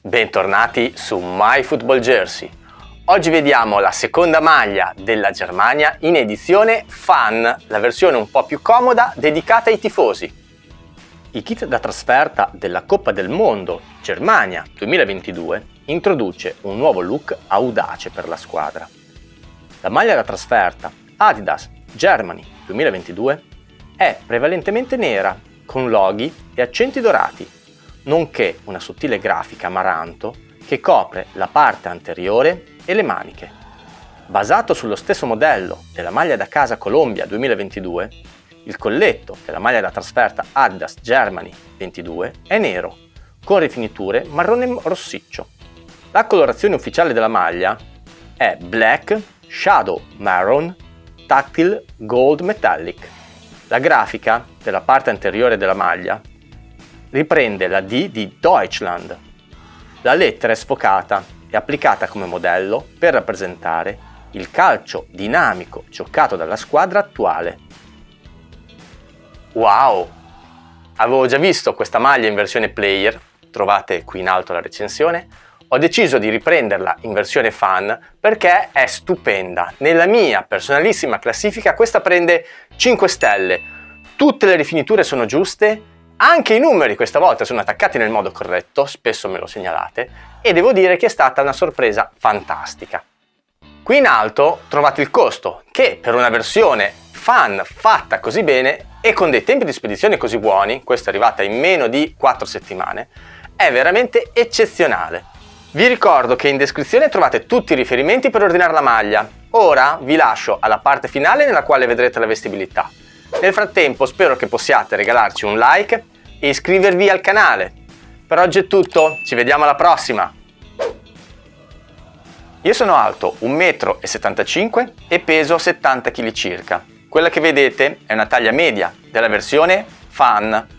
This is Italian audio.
Bentornati su My Football Jersey. Oggi vediamo la seconda maglia della Germania in edizione Fan, la versione un po' più comoda dedicata ai tifosi. Il kit da trasferta della Coppa del Mondo Germania 2022 introduce un nuovo look audace per la squadra. La maglia da trasferta Adidas Germany 2022 è prevalentemente nera con loghi e accenti dorati nonché una sottile grafica amaranto che copre la parte anteriore e le maniche. Basato sullo stesso modello della maglia da casa Colombia 2022, il colletto della maglia da trasferta Adidas Germany 22 è nero, con rifiniture marrone rossiccio. La colorazione ufficiale della maglia è Black Shadow Maroon Tactile Gold Metallic. La grafica della parte anteriore della maglia riprende la D di Deutschland. La lettera è sfocata e applicata come modello per rappresentare il calcio dinamico giocato dalla squadra attuale. Wow! Avevo già visto questa maglia in versione player, trovate qui in alto la recensione, ho deciso di riprenderla in versione fan perché è stupenda. Nella mia personalissima classifica questa prende 5 stelle, tutte le rifiniture sono giuste anche i numeri questa volta sono attaccati nel modo corretto, spesso me lo segnalate, e devo dire che è stata una sorpresa fantastica. Qui in alto trovate il costo, che per una versione fan fatta così bene e con dei tempi di spedizione così buoni, questa è arrivata in meno di 4 settimane, è veramente eccezionale. Vi ricordo che in descrizione trovate tutti i riferimenti per ordinare la maglia. Ora vi lascio alla parte finale nella quale vedrete la vestibilità. Nel frattempo spero che possiate regalarci un like e iscrivervi al canale. Per oggi è tutto, ci vediamo alla prossima! Io sono alto 1,75 m e peso 70 kg circa. Quella che vedete è una taglia media della versione Fan